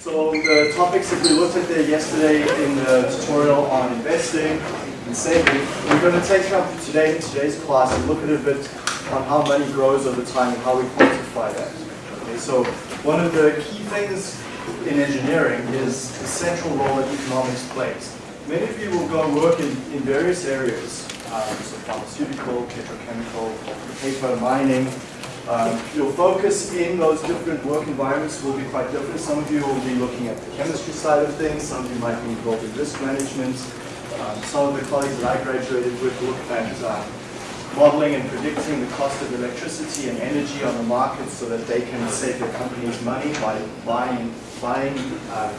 So the topics that we looked at there yesterday in the tutorial on investing and saving, we're going to take up today in today's class and look at a bit on how money grows over time and how we quantify that. Okay, so one of the key things in engineering is the central role that economics plays. Many of you will go and work in, in various areas, um, so pharmaceutical, petrochemical, paper, mining, um, your focus in those different work environments will be quite different. Some of you will be looking at the chemistry side of things, some of you might be involved in risk management. Um, some of the colleagues that I graduated with look at uh, modeling and predicting the cost of electricity and energy on the market so that they can save their companies money by buying, buying uh,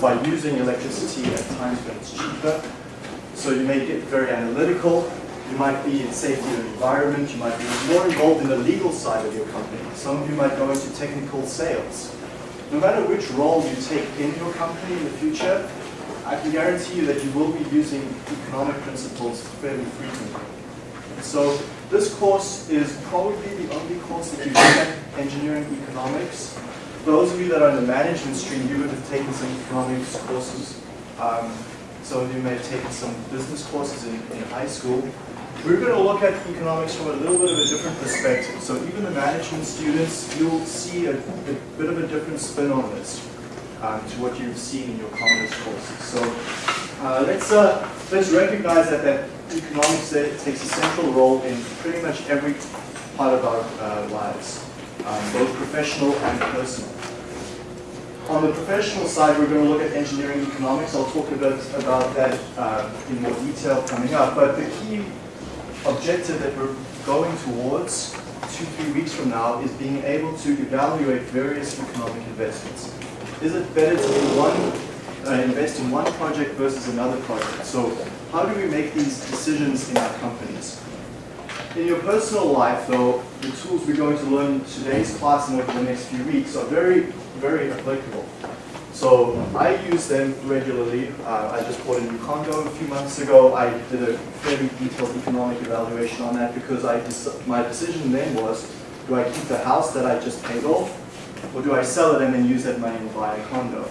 by using electricity at times when it's cheaper. So you may get very analytical you might be in safety and environment. You might be more involved in the legal side of your company. Some of you might go into technical sales. No matter which role you take in your company in the future, I can guarantee you that you will be using economic principles fairly frequently. So this course is probably the only course that you get engineering economics. Those of you that are in the management stream, you would have taken some economics courses. Um, some of you may have taken some business courses in, in high school. We're going to look at economics from a little bit of a different perspective. So even the management students, you'll see a, a bit of a different spin on this um, to what you've seen in your commerce courses. So uh, let's, uh, let's recognize that, that economics takes a central role in pretty much every part of our uh, lives, um, both professional and personal. On the professional side, we're going to look at engineering economics. I'll talk a bit about that uh, in more detail coming up. But the key objective that we're going towards two, three weeks from now is being able to evaluate various economic investments. Is it better to one, uh, invest in one project versus another project? So how do we make these decisions in our companies? In your personal life, though, the tools we're going to learn in today's class and over the next few weeks are very, very applicable. So I use them regularly. Uh, I just bought a new condo a few months ago. I did a fairly detailed economic evaluation on that because I my decision then was, do I keep the house that I just paid off, or do I sell it and then use that money and buy a condo?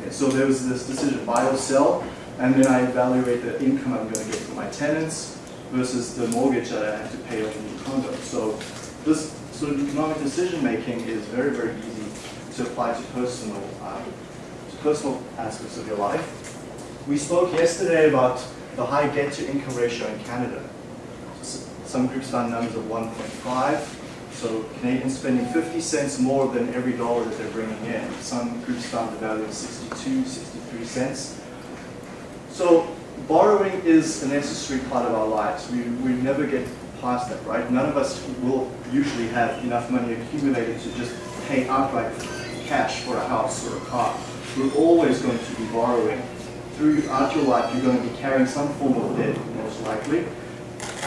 Okay, so there was this decision, buy or sell, and then I evaluate the income I'm going to get from my tenants versus the mortgage that I have to pay on the new condo. So this sort of economic decision making is very, very easy to apply to personal um, personal aspects of your life. We spoke yesterday about the high debt-to-income ratio in Canada. Some groups found numbers of 1.5. So Canadians spending 50 cents more than every dollar that they're bringing in. Some groups found the value of 62, 63 cents. So borrowing is a necessary part of our lives. We, we never get past that, right? None of us will usually have enough money accumulated to just pay outright cash for a house or a car you're always going to be borrowing. Throughout your life, you're going to be carrying some form of debt, most likely.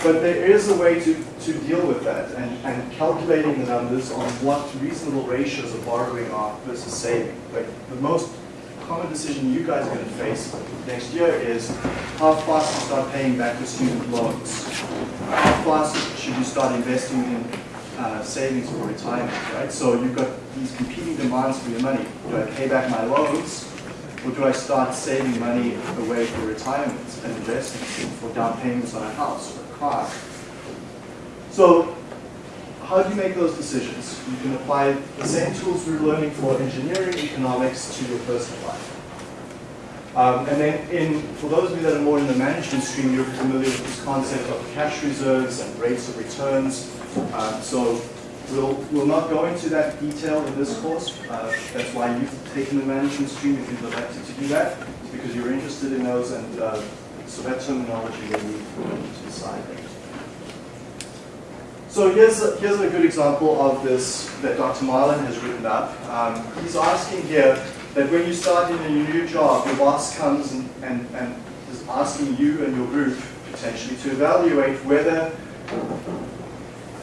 But there is a way to, to deal with that and, and calculating the numbers on what reasonable ratios of borrowing are versus saving. Like the most common decision you guys are going to face next year is how fast to start paying back your student loans. How fast should you start investing in uh, savings for retirement, right? So you've got these competing demands for your money. Do I pay back my loans, or do I start saving money away for retirement and investments for down payments on a house or a car? So how do you make those decisions? You can apply the same tools we're learning for engineering economics to your personal life. Um, and then in, for those of you that are more in the management stream, you're familiar with this concept of cash reserves and rates of returns. Um, so we'll, we'll not go into that detail in this course. Uh, that's why you've taken the management stream if you've elected to do that, because you're interested in those and uh, so that terminology will need to decide. So here's a, here's a good example of this that Dr. Marlin has written up. Um, he's asking here that when you start in a new job, your boss comes and, and, and is asking you and your group potentially to evaluate whether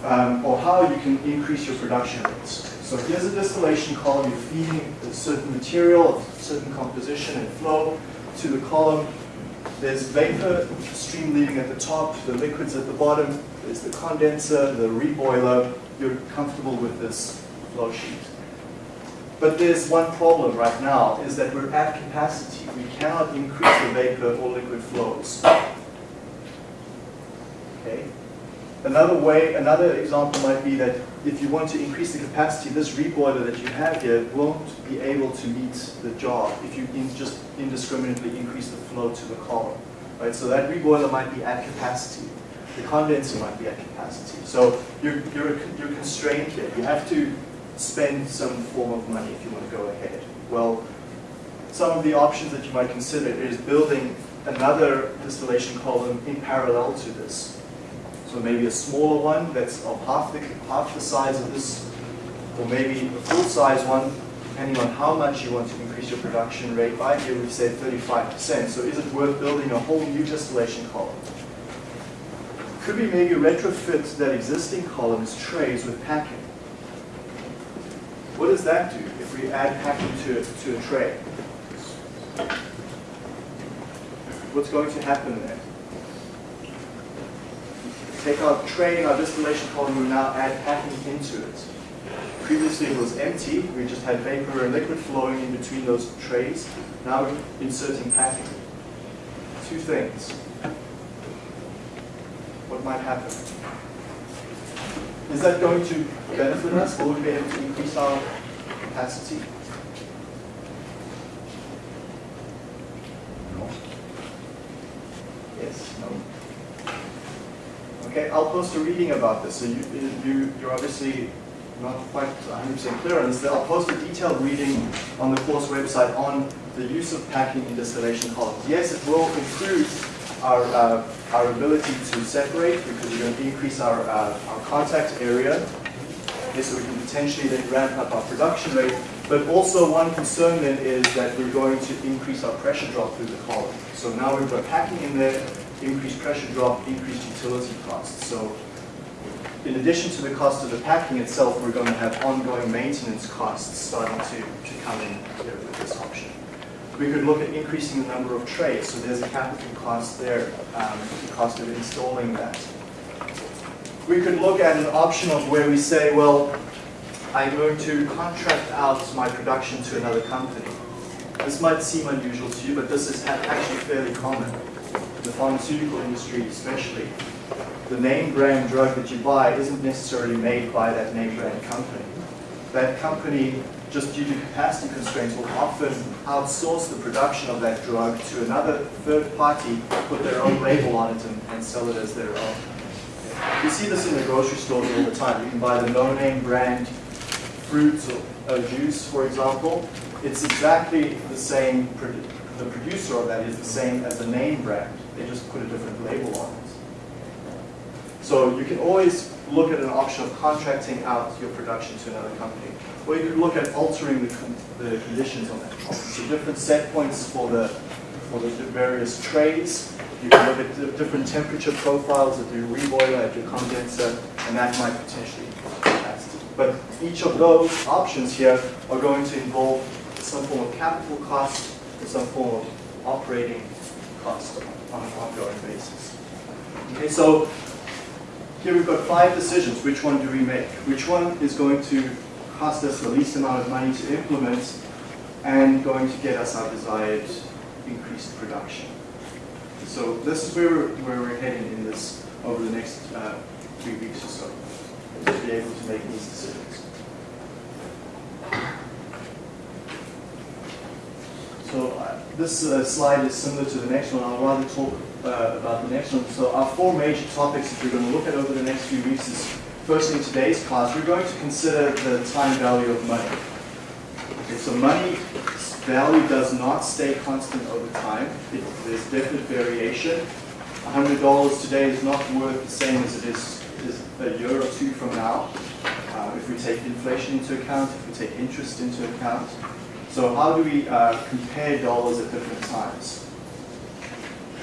um, or how you can increase your production rates. So here's a distillation column. You're feeding a certain material, a certain composition and flow to the column. There's vapor stream leaving at the top, the liquids at the bottom. There's the condenser, the reboiler. You're comfortable with this flow sheet. But there's one problem right now, is that we're at capacity. We cannot increase the vapor or liquid flows. Okay? Another way, another example might be that if you want to increase the capacity, this reboiler that you have here won't be able to meet the job if you in just indiscriminately increase the flow to the column. Right? So that reboiler might be at capacity. The condenser might be at capacity. So you're, you're, you're constrained here. You have to spend some form of money if you want to go ahead. Well, some of the options that you might consider is building another distillation column in parallel to this. So maybe a smaller one that's of half the, half the size of this, or maybe a full size one, depending on how much you want to increase your production rate by. Here we've said 35%. So is it worth building a whole new distillation column? Could we maybe retrofit that existing column as trays with packing? What does that do if we add packing to, to a tray? What's going to happen there? Take our tray and our distillation column, we now add packing into it. Previously it was empty, we just had vapor and liquid flowing in between those trays. Now we're inserting packing. Two things. What might happen? Is that going to benefit us? Will we be able to increase our capacity? No. Yes, no. Okay, I'll post a reading about this. So you, you, you're obviously not quite 100% clear on this. I'll post a detailed reading on the course website on the use of packing in distillation columns. Yes, it will improve our, uh, our ability to separate because we're going to increase our, uh, our contact area. Okay, so we can potentially then ramp up our production rate. But also one concern then is that we're going to increase our pressure drop through the column. So now we've got packing in there, increased pressure drop, increased utility costs. So in addition to the cost of the packing itself, we're going to have ongoing maintenance costs starting to, to come in here with this option. We could look at increasing the number of trays, so there's a capital cost there, um, the cost of installing that. We could look at an option of where we say, well, I'm going to contract out my production to another company. This might seem unusual to you, but this is actually fairly common. The pharmaceutical industry especially, the name brand drug that you buy isn't necessarily made by that name brand company. That company just due to capacity constraints, will often outsource the production of that drug to another third party, put their own label on it, and, and sell it as their own. You see this in the grocery stores all the time. You can buy the no-name brand fruit or juice, for example. It's exactly the same, the producer of that is the same as the name brand. They just put a different label on it. So you can always look at an option of contracting out your production to another company. Or you could look at altering the, the conditions on that. So different set points for the, for the various trays. You can look at different temperature profiles at your reboiler, at your condenser, and that might potentially. But each of those options here are going to involve some form of capital cost some form of operating cost on an ongoing basis. Okay, so here we've got five decisions. Which one do we make? Which one is going to cost us the least amount of money to implement and going to get us our desired increased production. So this is where we're, where we're heading in this over the next uh, three weeks or so, to be able to make these decisions. So uh, this uh, slide is similar to the next one. I'll rather talk uh, about the next one. So our four major topics that we're going to look at over the next few weeks is First, in today's class, we're going to consider the time value of money. Okay, so money value does not stay constant over time. It, there's definite variation. $100 today is not worth the same as it is, is a year or two from now. Uh, if we take inflation into account, if we take interest into account. So how do we uh, compare dollars at different times?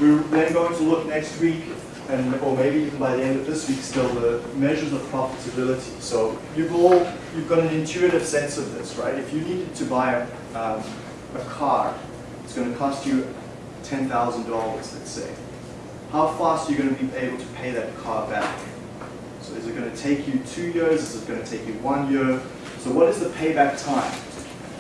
We're then going to look next week and or maybe even by the end of this week still the measures of profitability. So you've all you've got an intuitive sense of this, right? If you needed to buy a, um, a car, it's going to cost you ten thousand dollars, let's say. How fast are you going to be able to pay that car back? So is it going to take you two years? Is it going to take you one year? So what is the payback time?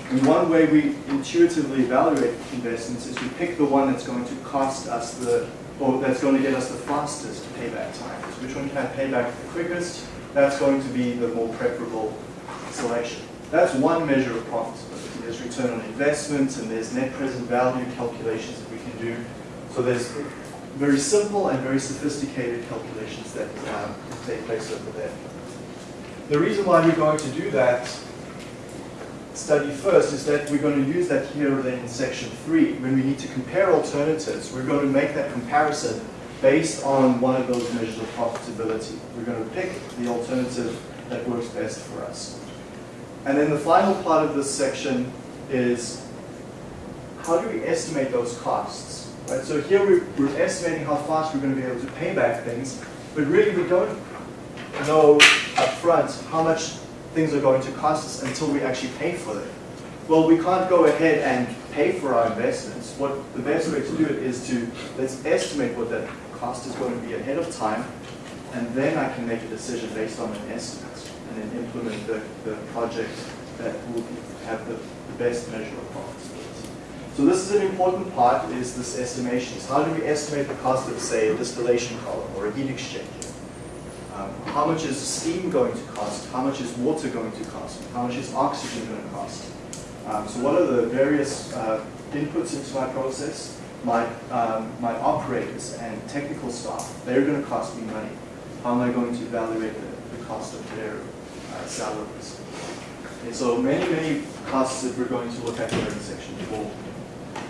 And one way we intuitively evaluate investments is we pick the one that's going to cost us the, or that's going to get us the fastest payback time. So which one can have payback the quickest, that's going to be the more preferable selection. That's one measure of profitability. There's return on investment and there's net present value calculations that we can do. So there's very simple and very sophisticated calculations that um, take place over there. The reason why we're going to do that study first is that we're going to use that here then in section three. When we need to compare alternatives, we're going to make that comparison based on one of those measures of profitability. We're going to pick the alternative that works best for us. And then the final part of this section is how do we estimate those costs? Right? So here we're, we're estimating how fast we're going to be able to pay back things, but really we don't know up front how much things are going to cost us until we actually pay for them. Well, we can't go ahead and pay for our investments. What the best way to do it is to let's estimate what that cost is going to be ahead of time, and then I can make a decision based on an estimate and then implement the, the project that will have the, the best measure of profitability. So this is an important part, is this estimations. How do we estimate the cost of, say, a distillation column or a heat exchanger? Um, how much is steam going to cost? How much is water going to cost? How much is oxygen going to cost? Um, so what are the various uh, inputs into my process? My, um, my operators and technical staff, they're going to cost me money. How am I going to evaluate the, the cost of their uh, salaries? And so many, many costs that we're going to look at in section four.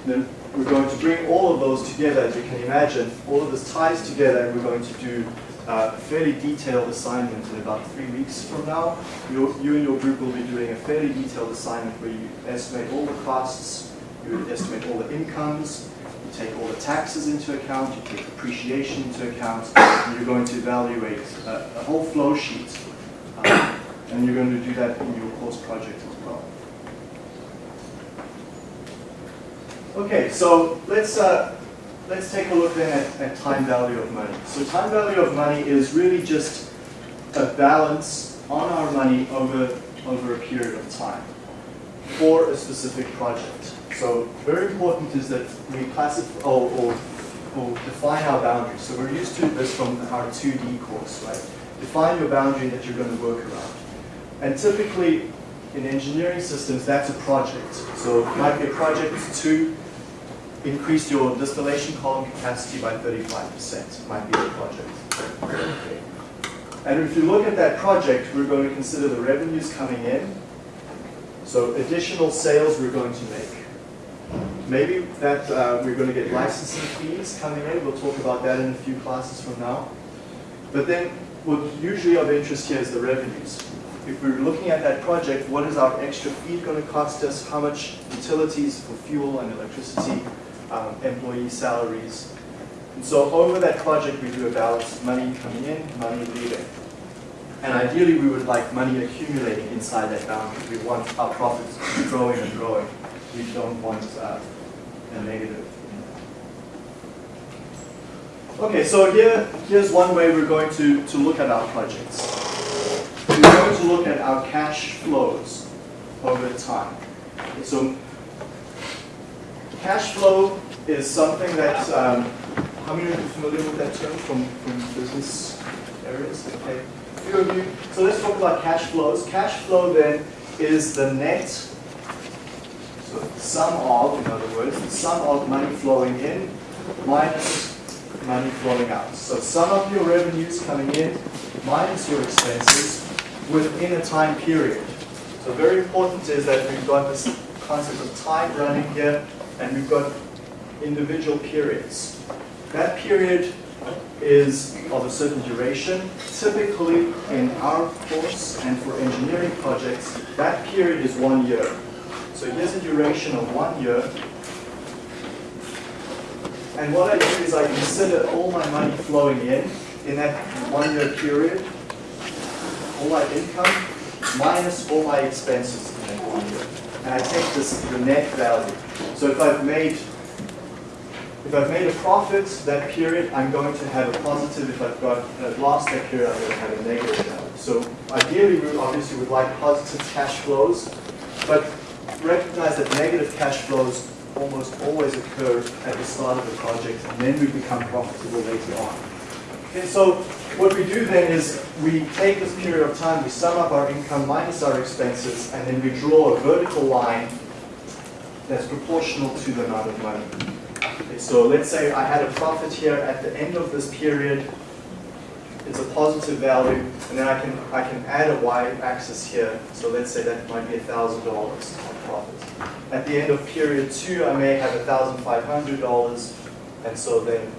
Then we're going to bring all of those together, as you can imagine. All of this ties together, and we're going to do uh, a fairly detailed assignment in about three weeks from now. You, you and your group will be doing a fairly detailed assignment where you estimate all the costs, you estimate all the incomes, you take all the taxes into account, you take depreciation into account, and you're going to evaluate a, a whole flow sheet. Um, and you're going to do that in your course project as well. Okay, so let's uh, let's take a look then at, at, time value of money. So time value of money is really just a balance on our money over over a period of time for a specific project. So very important is that we classify or, or, or define our boundaries. So we're used to this from our 2D course, right? Define your boundary that you're going to work around. And typically in engineering systems, that's a project. So it might be a project to increase your distillation column capacity by 35%, might be the project. Okay. And if you look at that project, we're going to consider the revenues coming in. So additional sales we're going to make. Maybe that uh, we're going to get licensing fees coming in. We'll talk about that in a few classes from now. But then what usually of interest here is the revenues. If we're looking at that project, what is our extra feed going to cost us? How much utilities for fuel and electricity um, employee salaries. And so over that project, we do a balance, money coming in, money leaving. And ideally, we would like money accumulating inside that boundary. We want our profits growing and growing. We don't want uh, a negative. Okay, so here, here's one way we're going to, to look at our projects. We're going to look at our cash flows over time. So cash flow is something that, um, how many of you are familiar with that term from, from business areas? Okay, few of you. So let's talk about cash flows. Cash flow then is the net, so sum of, in other words, the sum of money flowing in minus money flowing out. So sum of your revenues coming in minus your expenses within a time period. So very important is that we've got this concept of time running here and we've got individual periods. That period is of a certain duration. Typically, in our course and for engineering projects, that period is one year. So here's a duration of one year. And what I do is I consider all my money flowing in, in that one year period, all my income, minus all my expenses in that one year. And I take this, the net value. So if I've made if I've made a profit that period, I'm going to have a positive. If I've got uh, a loss that period, I'm going to have a negative value. So ideally, we obviously would like positive cash flows, but recognize that negative cash flows almost always occur at the start of the project and then we become profitable later on. Okay, so what we do then is we take this period of time, we sum up our income minus our expenses, and then we draw a vertical line that's proportional to the amount of money. Okay, so let's say I had a profit here at the end of this period, it's a positive value, and then I can I can add a y-axis here. So let's say that might be thousand dollars of profit. At the end of period two, I may have thousand five hundred dollars, and so then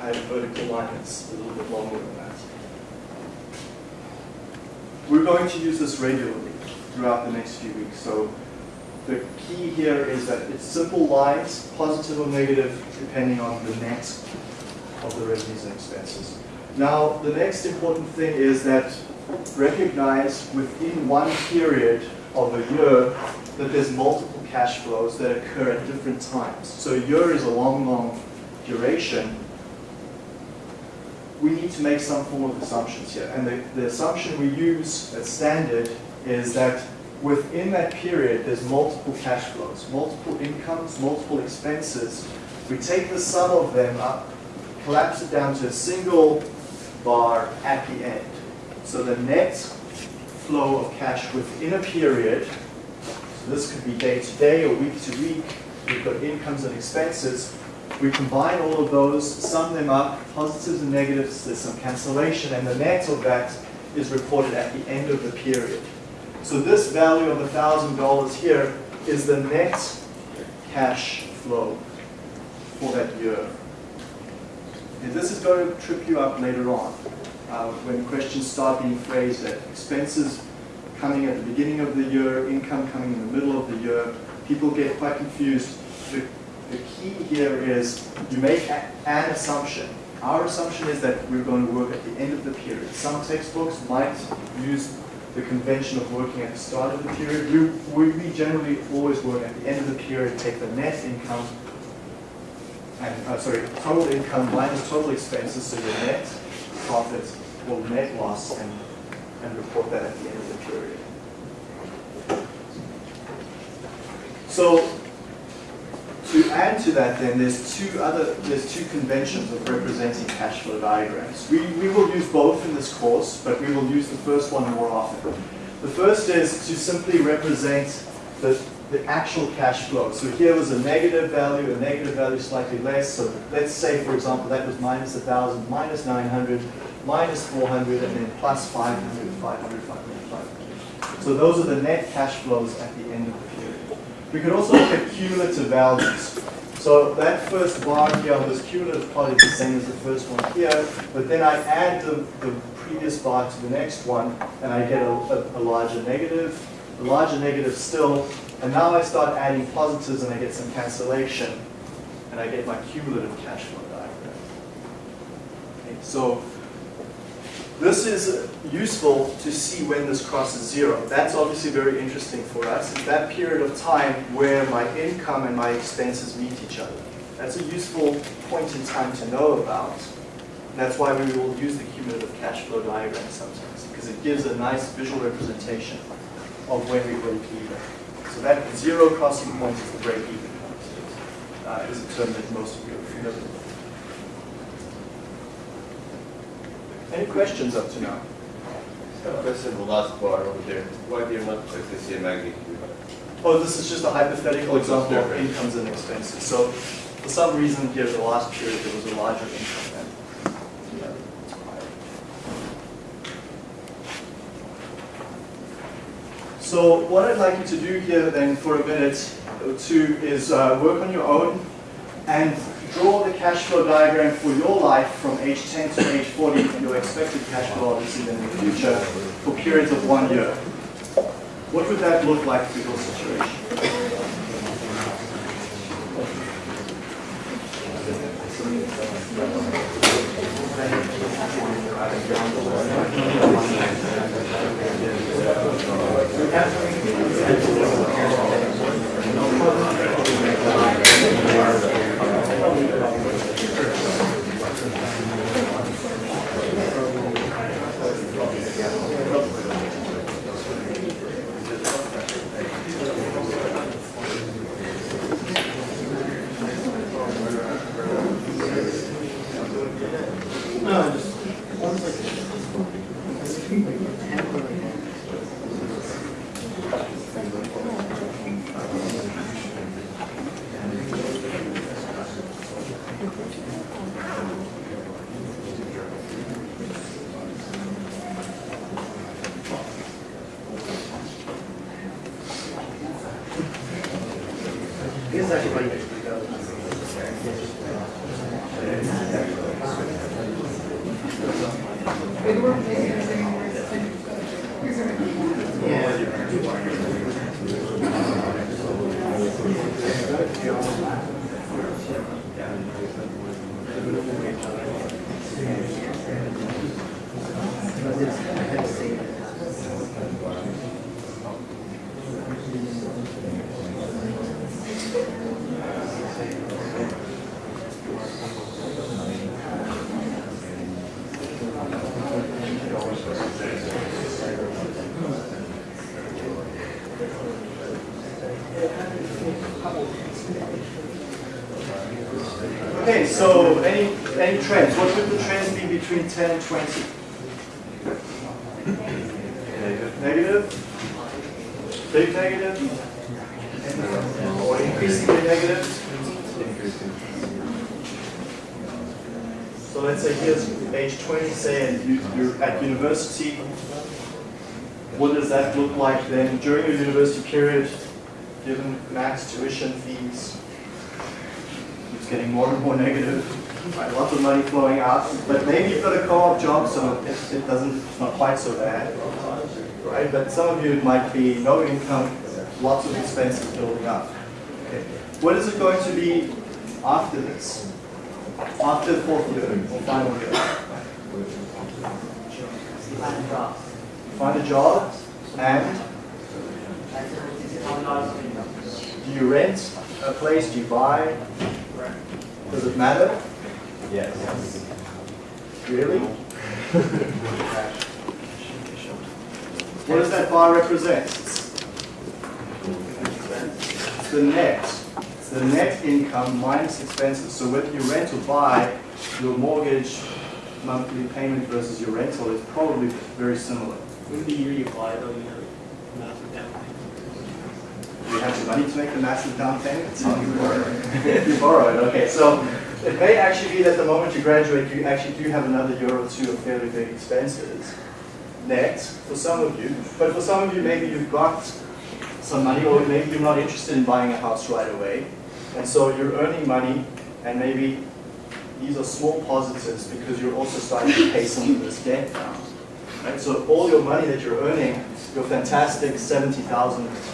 I have a vertical line that's a little bit longer than that. We're going to use this regularly throughout the next few weeks. So the key here is that it's simple lines, positive or negative, depending on the net of the revenues and expenses. Now, the next important thing is that recognize within one period of a year that there's multiple cash flows that occur at different times. So a year is a long, long duration. We need to make some form of assumptions here. And the, the assumption we use as standard is that within that period, there's multiple cash flows, multiple incomes, multiple expenses. We take the sum of them up, collapse it down to a single bar at the end. So the net flow of cash within a period, so this could be day to day or week to week, we've got incomes and expenses, we combine all of those, sum them up, positives and negatives, there's some cancellation, and the net of that is reported at the end of the period. So this value of $1,000 here is the net cash flow for that year. And this is going to trip you up later on uh, when questions start being phrased that expenses coming at the beginning of the year, income coming in the middle of the year. People get quite confused. The, the key here is you make a, an assumption. Our assumption is that we're going to work at the end of the period. Some textbooks might use the convention of working at the start of the period. We, we generally always work at the end of the period, take the net income, and uh, sorry, total income minus total expenses, so your net profit or net loss, and, and report that at the end of the period. So to add to that then, there's two other, there's two conventions of representing cash flow diagrams. We, we will use both in this course, but we will use the first one more often. The first is to simply represent the, the actual cash flow. So here was a negative value, a negative value slightly less. So let's say, for example, that was minus 1,000, minus 900, minus 400, and then plus 500, 500, 500, 500. So those are the net cash flows at the end of the. We could also look at cumulative values. So that first bar here this cumulative part is the same as the first one here, but then I add the, the previous bar to the next one, and I get a, a, a larger negative, a larger negative still, and now I start adding positives and I get some cancellation, and I get my cumulative cash flow diagram. Okay, so this is useful to see when this crosses zero. That's obviously very interesting for us. It's that period of time where my income and my expenses meet each other. That's a useful point in time to know about. That's why we will use the cumulative cash flow diagram sometimes, because it gives a nice visual representation of when we break even. So that zero crossing point is the break even point. Uh, it is a term that most of you are familiar with. Any questions up to now? A question the last bar over there. Why do you not like to see a magnitude? Oh, this is just a hypothetical example of incomes and expenses. So for some reason here, the last period, there was a larger income than the other. So what I'd like you to do here then for a minute or two is uh, work on your own and draw the cash flow diagram for your life from age 10 to age 40 and your expected cash flow obviously in the future for periods of one year. What would that look like for your situation? So any, any trends? What would the trends be between 10 and 20? Negative? Big negative? Or increasingly negative? So let's say here's age 20, say, and you, you're at university. What does that look like then during your university period, given max tuition fees? It's getting more and more negative, right? lots of money flowing out, but maybe you've got a co-op job, so it, it doesn't, it's not quite so bad, right? But some of you, it might be no income, lots of expenses building up. Okay. What is it going to be after this? After the fourth year or final year? Find a job and do you rent a place? Do you buy? Does it matter? Yes. Really? What does that bar represent? It's the net. It's the net income minus expenses. So whether you rent or buy, your mortgage monthly payment versus your rental is probably very similar. When the year you buy though, you have massive down payment. You have the money to make the massive down payment? It's you borrow it. You okay. So it may actually be that the moment you graduate, you actually do have another year or two of fairly big expenses net for some of you. But for some of you, maybe you've got some money or maybe you're not interested in buying a house right away. And so you're earning money and maybe these are small positives because you're also starting to pay some of this debt down. Right? So all your money that you're earning, your fantastic $70,000,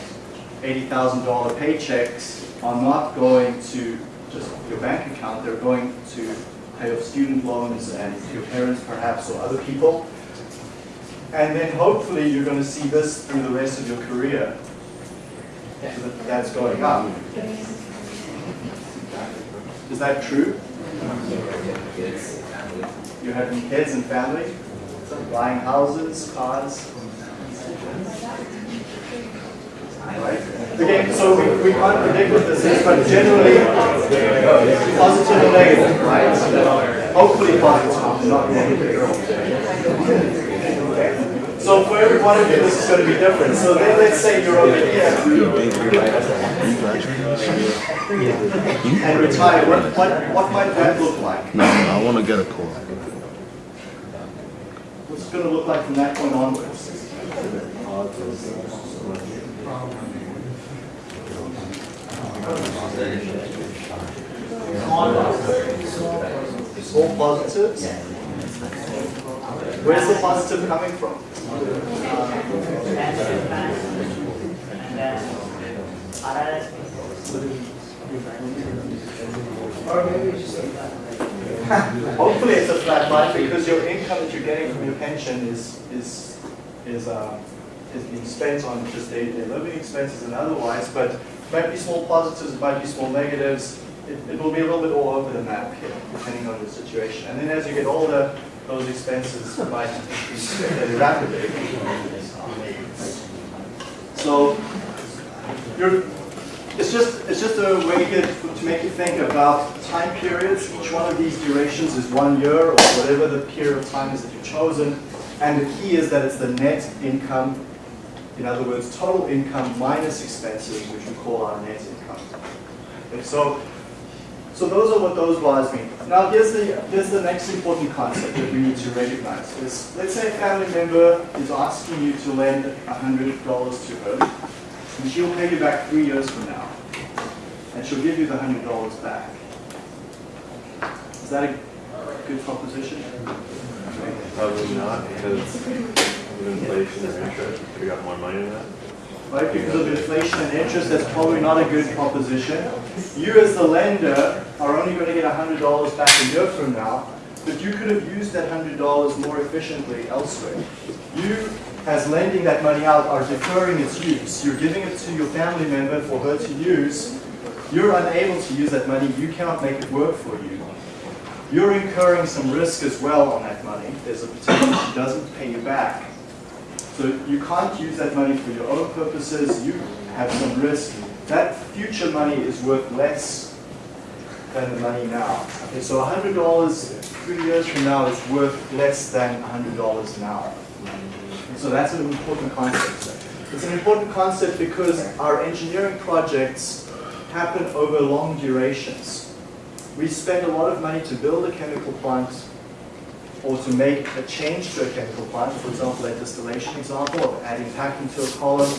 $80,000 paychecks are not going to just your bank account, they're going to pay off student loans and your parents perhaps or other people. And then hopefully you're going to see this through the rest of your career. So that that's going up. Is that true? You're having kids and family, buying houses, cars. Again, so we, we can't predict what this is, but generally positive or negative, right? Hopefully positive, not negative. So for every one of you, this is going to be different. So then let's say you're over here and retire. What, what, what might that look like? No, I want to get a call. What's it going to look like from that point onwards? All positives? Where's the positive coming from? Hopefully it's a flat line because your income that you're getting from your pension is, is, is, uh, is being spent on just day-to-day living expenses and otherwise, but might be small positives, it might be small negatives. It, it will be a little bit all over the map here, depending on the situation. And then as you get older, those expenses might increase fairly rapidly. So it's just it's just a way to, to make you think about time periods. Each one of these durations is one year or whatever the period of time is that you've chosen. And the key is that it's the net income, in other words, total income minus expenses, which we call our net income. Okay, so so those are what those bars mean. Now here's the, here's the next important concept that we need to recognize. Is let's say a family member is asking you to lend $100 to her, and she'll pay you back three years from now. and she'll give you the hundred dollars back. Is that a good proposition? Probably not, because of inflation or interest, we got more money than that. Right, because of inflation and interest, that's probably not a good proposition. You as the lender are only going to get hundred dollars back a year from now, but you could have used that hundred dollars more efficiently elsewhere. You, as lending that money out, are deferring its use. You're giving it to your family member for her to use. You're unable to use that money, you cannot make it work for you. You're incurring some risk as well on that money. There's a potential she doesn't pay you back. So you can't use that money for your own purposes, you have some risk. That future money is worth less than the money now. Okay, so $100 three years from now is worth less than $100 now. And so that's an important concept. It's an important concept because our engineering projects happen over long durations. We spend a lot of money to build a chemical plant or to make a change to a chemical plant, for example, a distillation example of adding packing to a column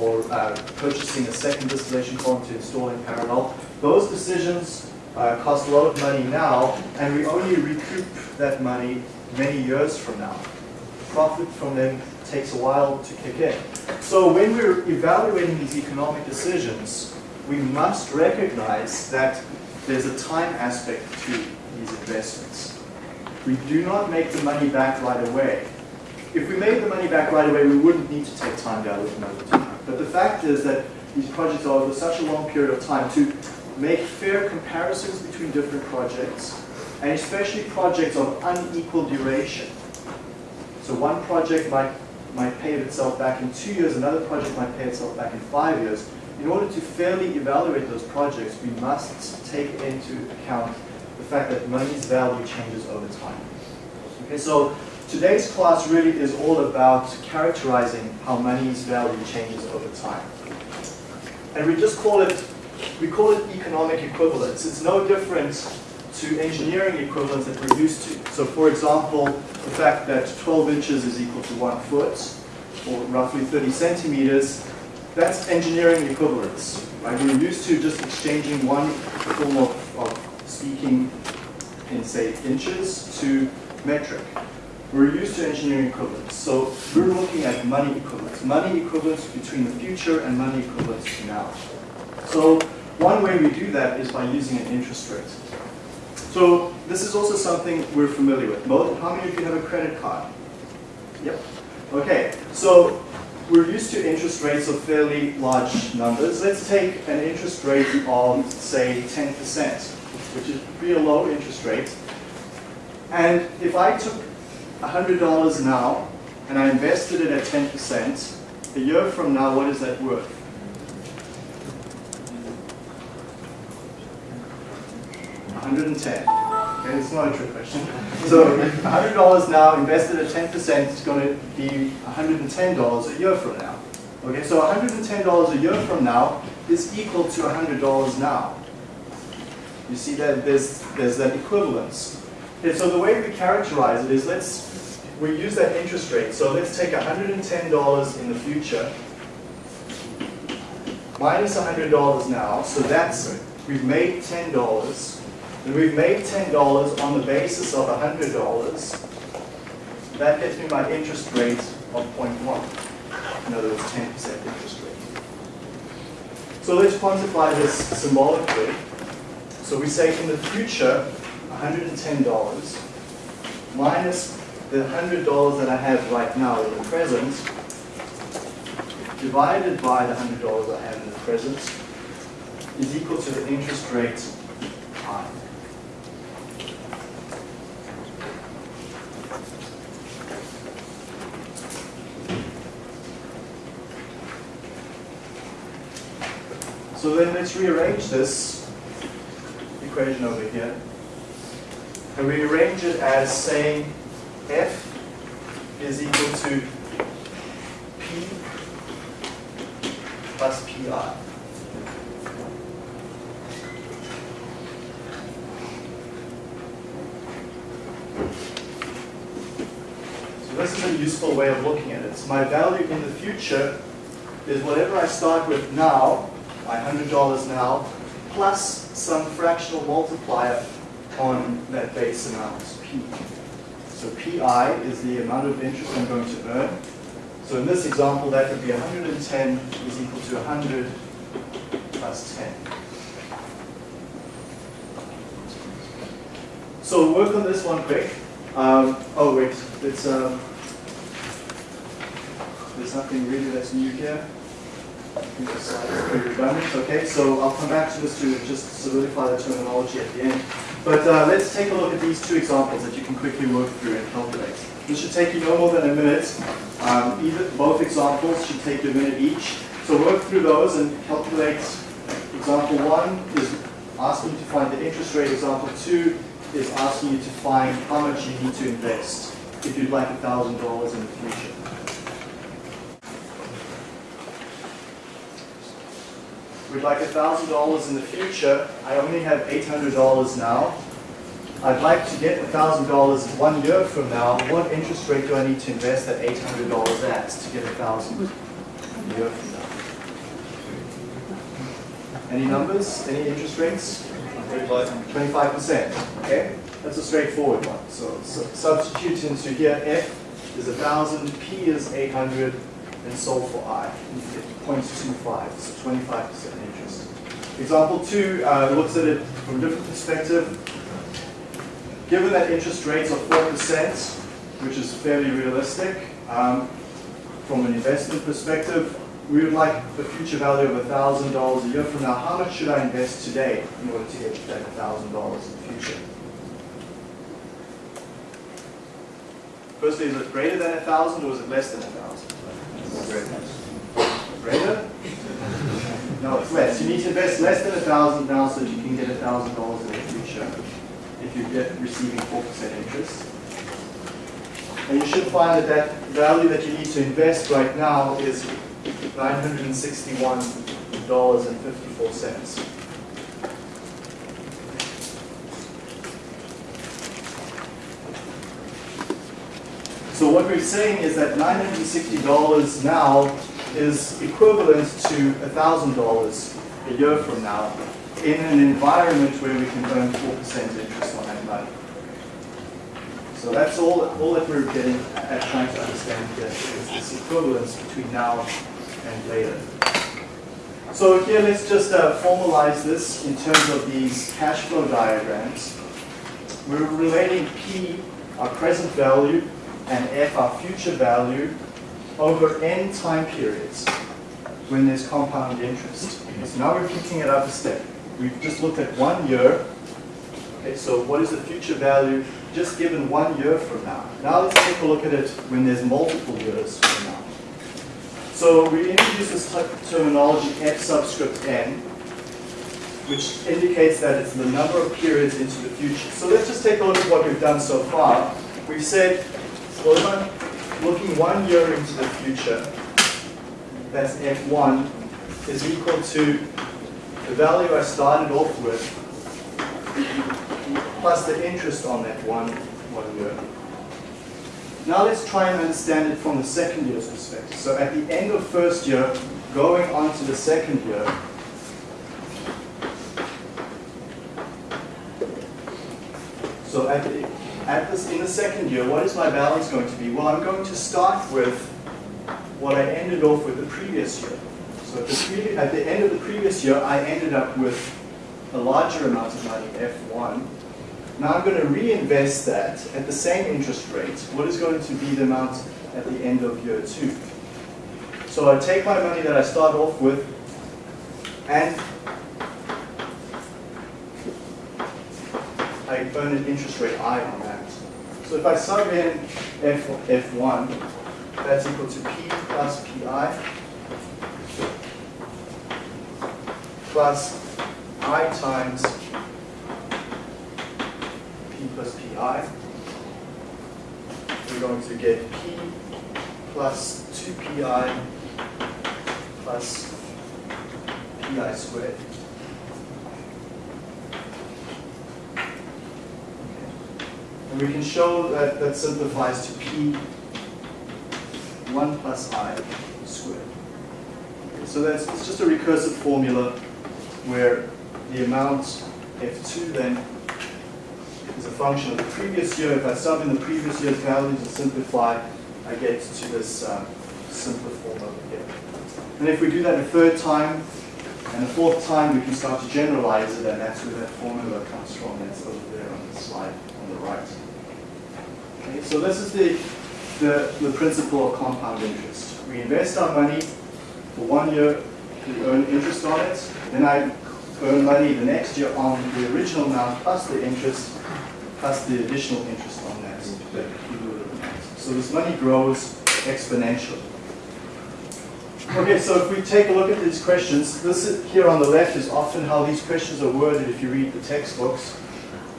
or uh, purchasing a second distillation column to install in parallel. Those decisions uh, cost a lot of money now, and we only recoup that money many years from now. Profit from them takes a while to kick in. So when we're evaluating these economic decisions, we must recognize that there's a time aspect to these investments. We do not make the money back right away. If we made the money back right away, we wouldn't need to take time value from over time. But the fact is that these projects are over such a long period of time to make fair comparisons between different projects, and especially projects of unequal duration. So one project might, might pay itself back in two years, another project might pay itself back in five years. In order to fairly evaluate those projects, we must take into account the fact that money's value changes over time. Okay, so today's class really is all about characterizing how money's value changes over time. And we just call it, we call it economic equivalence. It's no different to engineering equivalence that we're used to. So for example, the fact that 12 inches is equal to one foot, or roughly 30 centimeters, that's engineering equivalence. Right? We're used to just exchanging one form of, of speaking in, say, inches to metric. We're used to engineering equivalents, So we're looking at money equivalents, Money equivalents between the future and money equivalents now. So one way we do that is by using an interest rate. So this is also something we're familiar with. How many of you have a credit card? Yep. Okay, so we're used to interest rates of fairly large numbers. Let's take an interest rate of, say, 10%, which is a low interest rate. And if I took $100 now and I invested it at 10%, a year from now, what is that worth? 110. Okay, it's not a trick question. So $100 now invested at 10% is going to be $110 a year from now. Okay, so $110 a year from now is equal to $100 now. You see that there's, there's that equivalence. Okay, so the way we characterize it is let's, we use that interest rate. So let's take $110 in the future minus $100 now. So that's, we've made $10. And we've made $10 on the basis of $100. That gets me my interest rate of 0.1. In other words, 10% interest rate. So let's quantify this symbolically. So we say in the future, $110 minus the $100 that I have right now in the present, divided by the $100 I have in the present, is equal to the interest rate I. So then let's rearrange this equation over here. And we arrange it as saying f is equal to p plus pi. So this is a useful way of looking at it. So my value in the future is whatever I start with now, my $100 now, plus some fractional multiplier on that base amount, P. So PI is the amount of interest I'm going to earn. So in this example, that would be 110 is equal to 100 plus 10. So work on this one quick. Um, oh wait, it's um, there's nothing really that's new here. Okay, so I'll come back to this to just solidify the terminology at the end. But uh, let's take a look at these two examples that you can quickly work through and calculate. This should take you no more than a minute. Um, either both examples should take you a minute each. So work through those and calculate. Example one is asking you to find the interest rate. Example two is asking you to find how much you need to invest if you'd like $1,000 in the future. We'd like $1,000 in the future. I only have $800 now. I'd like to get $1,000 one year from now. What interest rate do I need to invest that $800 at to get 1000 a year from now? Any numbers? Any interest rates? 25%, okay? That's a straightforward one. So, so substitute into here, F is 1,000, P is 800, and solve for I. You get 0.25, so 25% interest. Example two uh, looks at it from a different perspective. Given that interest rates are 4%, which is fairly realistic, um, from an investment perspective, we would like the future value of $1,000 a year from now. How much should I invest today in order to get that $1,000 in the future? Firstly, is it greater than 1,000 or is it less than 1,000? Greater? No, it's less. You need to invest less than a 1,000 now so that you can get a $1,000 in the future if you get receiving 4% interest. And you should find that that value that you need to invest right now is $961.54. So what we're saying is that $960 now is equivalent to $1,000 a year from now in an environment where we can earn 4% interest on that money. So that's all, all that we're getting at trying to understand here is this equivalence between now and later. So here let's just uh, formalize this in terms of these cash flow diagrams. We're relating P, our present value, and F, our future value, over n time periods when there's compound interest. So now we're picking it up a step. We've just looked at one year. Okay, so what is the future value just given one year from now? Now let's take a look at it when there's multiple years from now. So we introduce this terminology f subscript n, which indicates that it's the number of periods into the future. So let's just take a look at what we've done so far. We've said, looking one year into the future, that's f1, is equal to the value I started off with plus the interest on that one, one year. Now let's try and understand it from the second year's perspective. So at the end of first year, going on to the second year, so at, the, at this, in the second year, what is my balance going to be? Well, I'm going to start with what I ended off with the previous year. So at the, at the end of the previous year, I ended up with a larger amount of money, F1. Now I'm going to reinvest that at the same interest rate. What is going to be the amount at the end of year two? So I take my money that I start off with and I an interest rate I on that. So if I sub in F, F1, that's equal to P plus PI plus I times P plus PI. We're going to get P plus 2PI plus PI squared. And we can show that that simplifies to P 1 plus I squared. Okay, so that's it's just a recursive formula where the amount F2 then is a function of the previous year. If I sub in the previous year's values and simplify, I get to this um, simpler form over here. And if we do that a third time and a fourth time, we can start to generalize it, and that's where that formula comes from. That's over there on the slide on the right. Okay, so this is the, the, the principle of compound interest. We invest our money for one year, we earn interest on it, then I earn money the next year on the original amount plus the interest, plus the additional interest on that. So this money grows exponentially. Okay, so if we take a look at these questions, this here on the left is often how these questions are worded if you read the textbooks.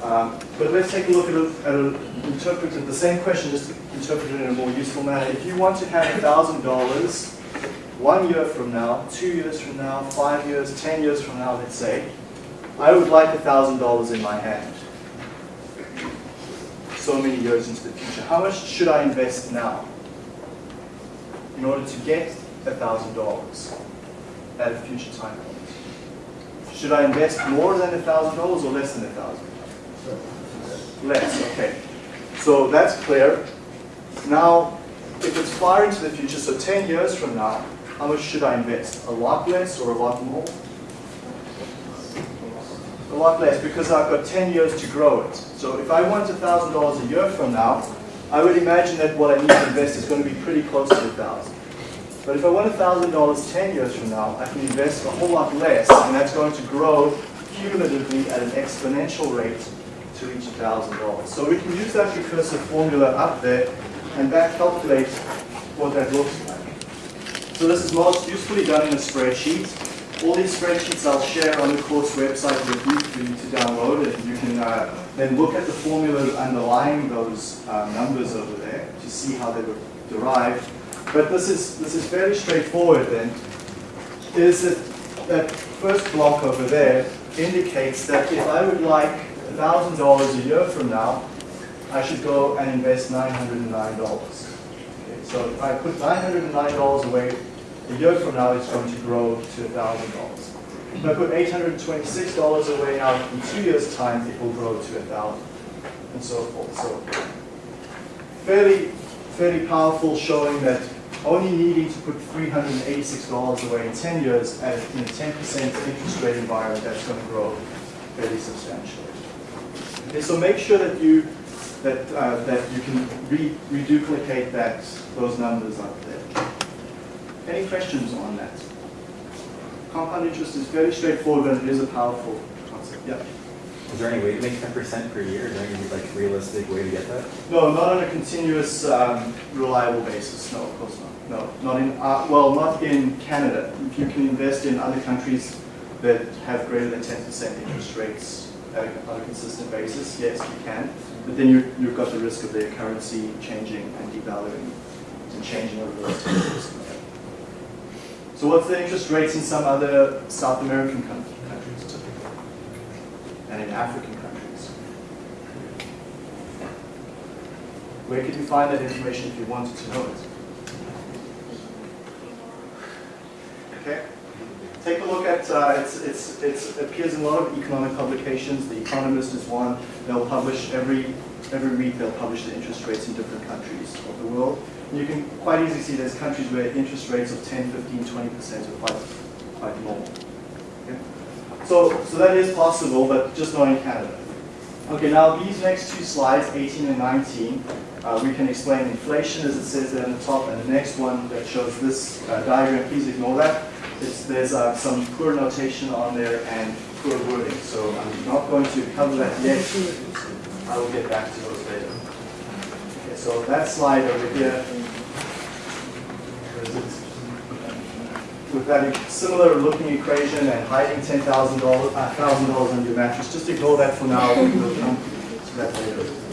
Um, but let's take a look at it, at it interpreted, the same question, just interpreted in a more useful manner. If you want to have $1,000 one year from now, two years from now, five years, ten years from now, let's say, I would like $1,000 in my hand. So many years into the future. How much should I invest now in order to get $1,000 at a future time point? Should I invest more than $1,000 or less than $1,000? Less, okay. So that's clear. Now, if it's far into the future, so 10 years from now, how much should I invest? A lot less or a lot more? A lot less because I've got 10 years to grow it. So if I want $1,000 a year from now, I would imagine that what I need to invest is going to be pretty close to 1000 But if I want $1,000 10 years from now, I can invest a whole lot less, and that's going to grow cumulatively at an exponential rate to reach $1,000. So we can use that recursive formula up there and back calculate what that looks like. So this is most usefully done in a spreadsheet. All these spreadsheets I'll share on the course website with you for you to download it. You can uh, then look at the formulas underlying those uh, numbers over there to see how they were derived. But this is, this is fairly straightforward then. Is that, that first block over there indicates that if I would like $1,000 a year from now, I should go and invest $909. Okay, so if I put $909 away a year from now, it's going to grow to $1,000. If I put $826 away now, in two years' time, it will grow to 1000 and so forth. So fairly, fairly powerful showing that only needing to put $386 away in 10 years at in a 10% interest rate environment, that's going to grow fairly substantially. Okay, so make sure that you that uh, that you can re reduplicate that those numbers up there. Any questions on that? Compound interest is very straightforward, but it is a powerful concept. Yeah. Is there any way to make 10% per year? Is there any like realistic way to get that? No, not on a continuous, um, reliable basis. No, of course not. No, not in, uh, well, not in Canada. If you can invest in other countries that have greater than 10% interest rates on a consistent basis, yes, you can. But then you, you've got the risk of their currency changing and devaluing and changing over those 10 years. So what's the interest rates in some other South American countries? And in African countries? Where could you find that information if you wanted to know it? Okay. Take a look at, uh, it's, it's, it's, it appears in a lot of economic publications. The Economist is one. They'll publish every, every week, they'll publish the interest rates in different countries of the world. And you can quite easily see there's countries where interest rates of 10, 15, 20% are quite, quite normal. Okay? So, so that is possible, but just not in Canada. Okay, now these next two slides, 18 and 19, uh, we can explain inflation as it says there on the top, and the next one that shows this uh, diagram, please ignore that. It's, there's uh, some poor notation on there and poor wording, so I'm not going to cover that yet. I will get back to those later. Okay, so that slide over here, with that similar looking equation and hiding $10,000 uh, $1,000 under your mattress, just ignore that for now. We'll come to that later.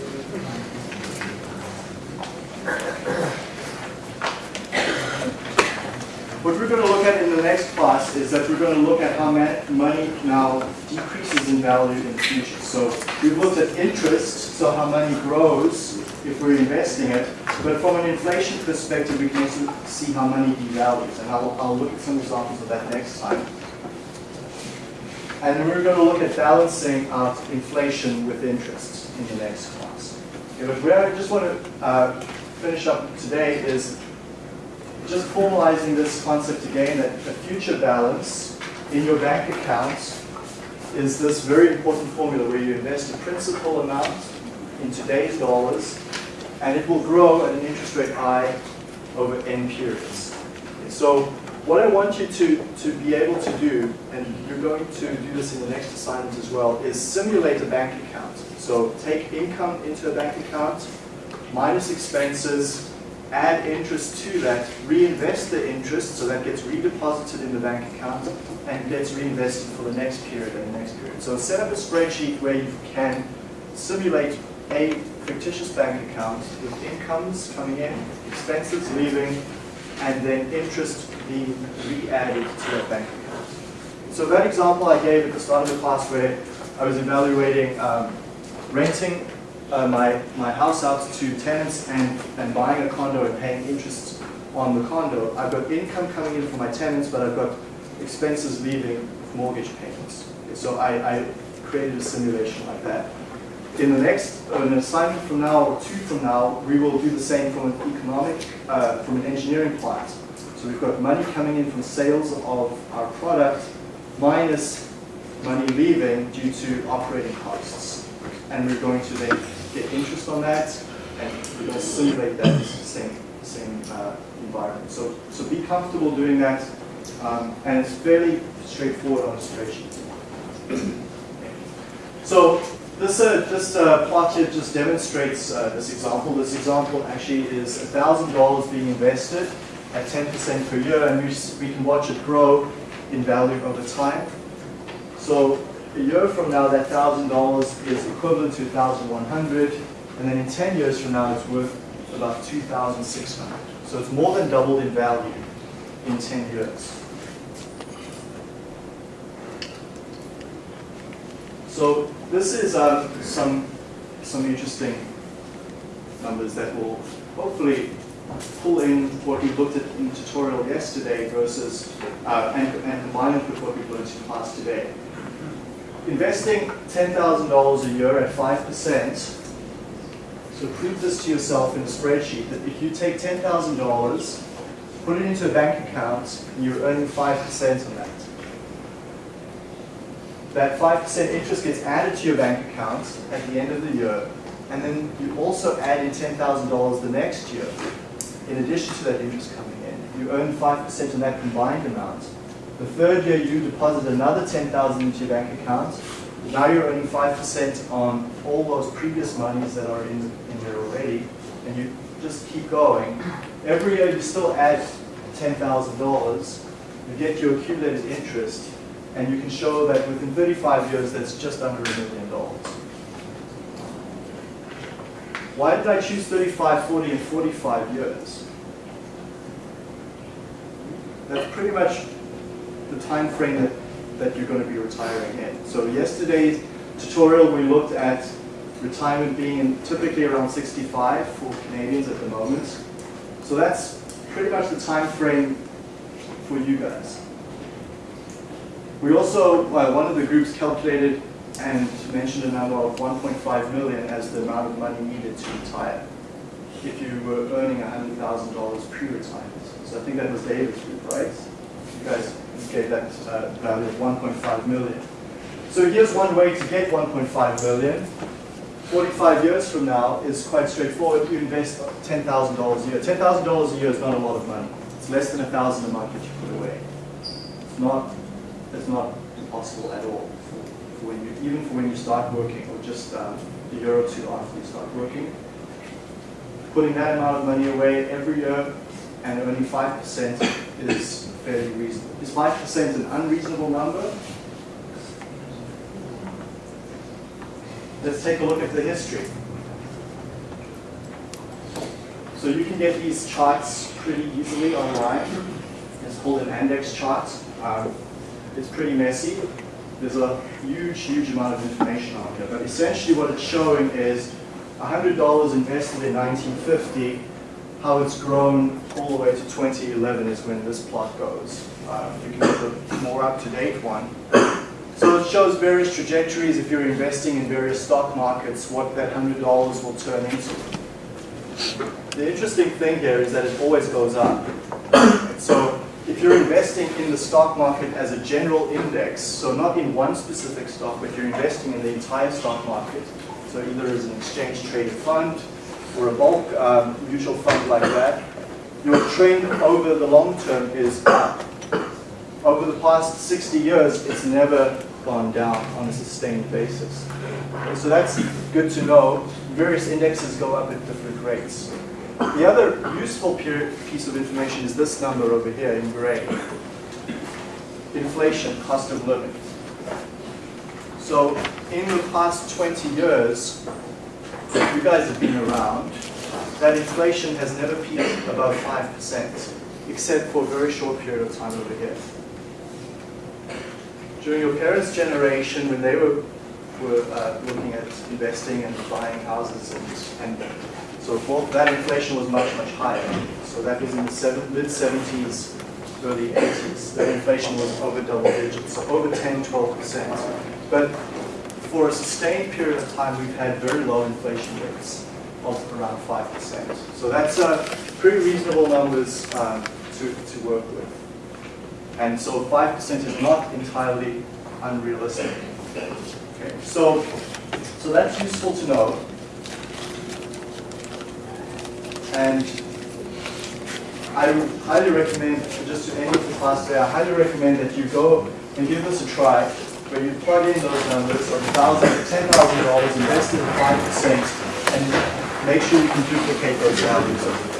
What we're going to look at in the next class is that we're going to look at how money now decreases in value in the future. So we've looked at interest, so how money grows if we're investing it. But from an inflation perspective, we can also see how money devalues. And I'll, I'll look at some examples of that next time. And we're going to look at balancing out inflation with interest in the next class. Okay, but where I just want to uh, finish up today is just formalizing this concept again that a future balance in your bank account is this very important formula where you invest a principal amount in today's dollars and it will grow at an interest rate I over n periods. So what I want you to, to be able to do, and you're going to do this in the next assignment as well, is simulate a bank account. So take income into a bank account, minus expenses, add interest to that, reinvest the interest, so that gets redeposited in the bank account and gets reinvested for the next period and the next period. So set up a spreadsheet where you can simulate a fictitious bank account with incomes coming in, expenses leaving, and then interest being re-added to that bank account. So that example I gave at the start of the class where I was evaluating um, renting uh, my, my house out to tenants and, and buying a condo and paying interest on the condo. I've got income coming in from my tenants, but I've got expenses leaving for mortgage payments. Okay, so I, I created a simulation like that. In the next, uh, an assignment from now or two from now, we will do the same from an economic, uh, from an engineering plant. So we've got money coming in from sales of our product minus money leaving due to operating costs. And we're going to then get interest on that and we're going to simulate that same, same uh, environment. So, so be comfortable doing that um, and it's fairly straightforward on a spreadsheet. So this, uh, this uh, plot here just demonstrates uh, this example. This example actually is $1,000 being invested at 10% per year, and we, we can watch it grow in value over time. So a year from now, that $1,000 is equivalent to 1,100, and then in 10 years from now, it's worth about 2,600. So it's more than doubled in value in 10 years. So this is um, some, some interesting numbers that will hopefully pull in what we looked at in the tutorial yesterday versus, uh, and, and combine it with what we've learned in class today. Investing $10,000 a year at 5%, so prove this to yourself in a spreadsheet that if you take $10,000, put it into a bank account, and you're earning 5% on that. That 5% interest gets added to your bank account at the end of the year, and then you also add in $10,000 the next year in addition to that interest coming in. You earn 5% on that combined amount. The third year you deposit another 10000 into your bank account. Now you're earning 5% on all those previous monies that are in, in there already, and you just keep going. Every year you still add $10,000, you get your accumulated interest, and you can show that within 35 years that's just under a million dollars. Why did I choose 35, 40, and 45 years? That's pretty much the time frame that, that you're going to be retiring in. So yesterday's tutorial we looked at retirement being typically around 65 for Canadians at the moment. So that's pretty much the time frame for you guys. We also, well, one of the groups calculated and mentioned a number of 1.5 million as the amount of money needed to retire if you were earning $100,000 pre-retirement. So I think that was David's group, right? You guys gave that uh, value of 1.5 million. So here's one way to get 1.5 million. 45 years from now is quite straightforward. You invest $10,000 a year. $10,000 a year is not a lot of money. It's less than a thousand a month that you put away. It's not, it's not impossible at all for when you, even for when you start working or just um, a year or two after you start working. Putting that amount of money away every year and earning 5% is fairly reasonable. Is 5% an unreasonable number? Let's take a look at the history. So you can get these charts pretty easily online. It's called an index chart. Um, it's pretty messy. There's a huge, huge amount of information on here. But essentially what it's showing is $100 invested in 1950, how it's grown all the way to 2011 is when this plot goes. Uh, you can get the more up-to-date one. So it shows various trajectories if you're investing in various stock markets, what that $100 will turn into. The interesting thing here is that it always goes up. So if you're investing in the stock market as a general index, so not in one specific stock, but you're investing in the entire stock market, so either as an exchange traded fund or a bulk um, mutual fund like that, your trend over the long term is up. Over the past 60 years, it's never gone down on a sustained basis. So that's good to know. Various indexes go up at different rates. The other useful piece of information is this number over here in gray. Inflation, cost of living. So in the past 20 years, you guys have been around, that inflation has never peaked above 5%, except for a very short period of time over here. During your parents' generation, when they were, were uh, looking at investing and buying houses and, and so forth, that inflation was much, much higher. So that was in the mid-70s, early 80s. That inflation was over double digits, so over 10, 12%. But for a sustained period of time, we've had very low inflation rates of around 5%. So that's uh, pretty reasonable numbers um, to, to work with. And so 5% is not entirely unrealistic. Okay, so, so that's useful to know. And I highly recommend, just to end the class today, I highly recommend that you go and give this a try, where you plug in those numbers of 1,000 to $10,000, invest in 5%, and make sure you can duplicate those values over.